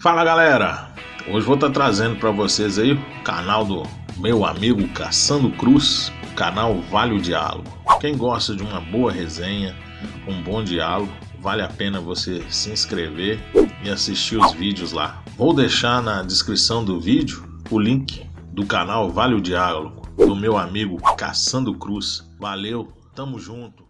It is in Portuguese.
Fala galera, hoje vou estar tá trazendo para vocês aí o canal do meu amigo Caçando Cruz, o canal Vale o Diálogo. Quem gosta de uma boa resenha, um bom diálogo, vale a pena você se inscrever e assistir os vídeos lá. Vou deixar na descrição do vídeo o link do canal Vale o Diálogo, do meu amigo Caçando Cruz. Valeu, tamo junto.